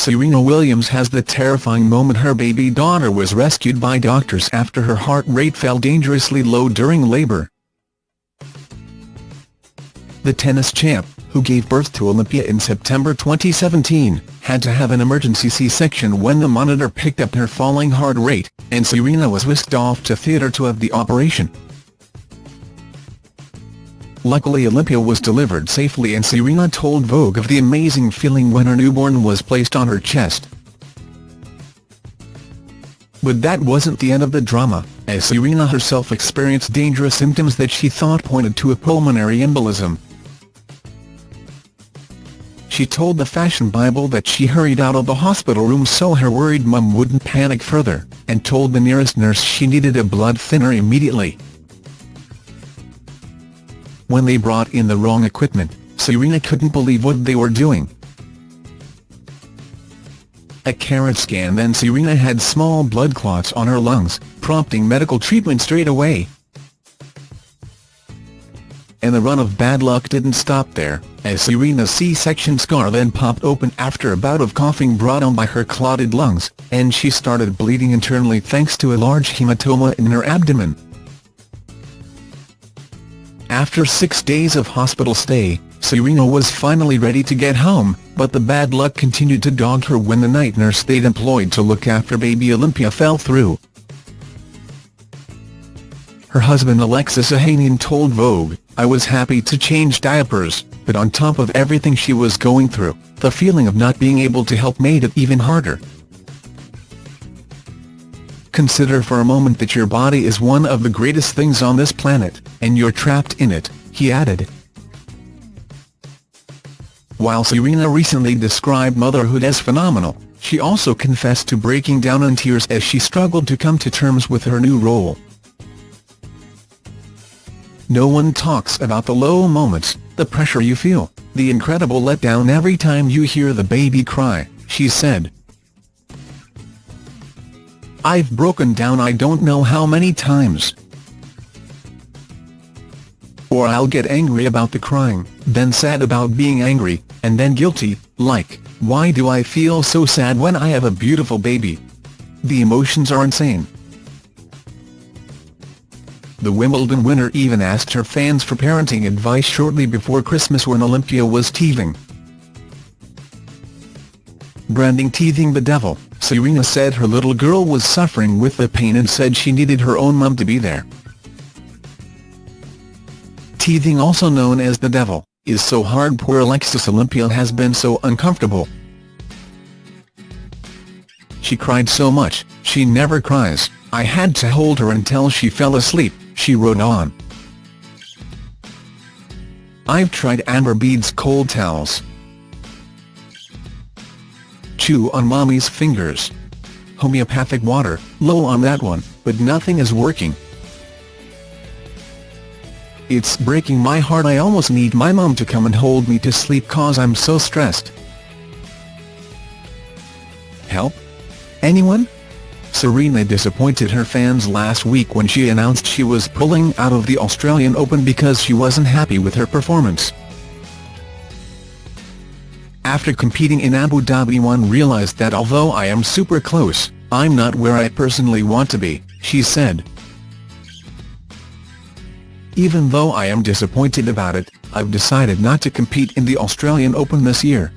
Serena Williams has the terrifying moment her baby daughter was rescued by doctors after her heart rate fell dangerously low during labour. The tennis champ, who gave birth to Olympia in September 2017, had to have an emergency C-section when the monitor picked up her falling heart rate, and Serena was whisked off to theatre to have the operation. Luckily Olympia was delivered safely and Serena told Vogue of the amazing feeling when her newborn was placed on her chest. But that wasn't the end of the drama, as Serena herself experienced dangerous symptoms that she thought pointed to a pulmonary embolism. She told the Fashion Bible that she hurried out of the hospital room so her worried mum wouldn't panic further, and told the nearest nurse she needed a blood thinner immediately. When they brought in the wrong equipment, Serena couldn't believe what they were doing. A carrot scan then Serena had small blood clots on her lungs, prompting medical treatment straight away. And the run of bad luck didn't stop there, as Serena's C-section scar then popped open after a bout of coughing brought on by her clotted lungs, and she started bleeding internally thanks to a large hematoma in her abdomen. After six days of hospital stay, Serena was finally ready to get home, but the bad luck continued to dog her when the night nurse they'd employed to look after baby Olympia fell through. Her husband Alexis Ohanian told Vogue, I was happy to change diapers, but on top of everything she was going through, the feeling of not being able to help made it even harder. Consider for a moment that your body is one of the greatest things on this planet, and you're trapped in it, he added. While Serena recently described motherhood as phenomenal, she also confessed to breaking down in tears as she struggled to come to terms with her new role. No one talks about the low moments, the pressure you feel, the incredible letdown every time you hear the baby cry, she said. I've broken down I don't know how many times. Or I'll get angry about the crying, then sad about being angry, and then guilty, like, why do I feel so sad when I have a beautiful baby? The emotions are insane. The Wimbledon winner even asked her fans for parenting advice shortly before Christmas when Olympia was teething. Branding teething the devil, Serena said her little girl was suffering with the pain and said she needed her own mum to be there. Teething also known as the devil, is so hard poor Alexis Olympia has been so uncomfortable. She cried so much, she never cries, I had to hold her until she fell asleep, she wrote on. I've tried Amber Beads cold towels, chew on mommy's fingers. Homeopathic water, low on that one, but nothing is working. It's breaking my heart I almost need my mom to come and hold me to sleep cause I'm so stressed. Help? Anyone? Serena disappointed her fans last week when she announced she was pulling out of the Australian Open because she wasn't happy with her performance. After competing in Abu Dhabi one realised that although I am super close, I'm not where I personally want to be, she said. Even though I am disappointed about it, I've decided not to compete in the Australian Open this year.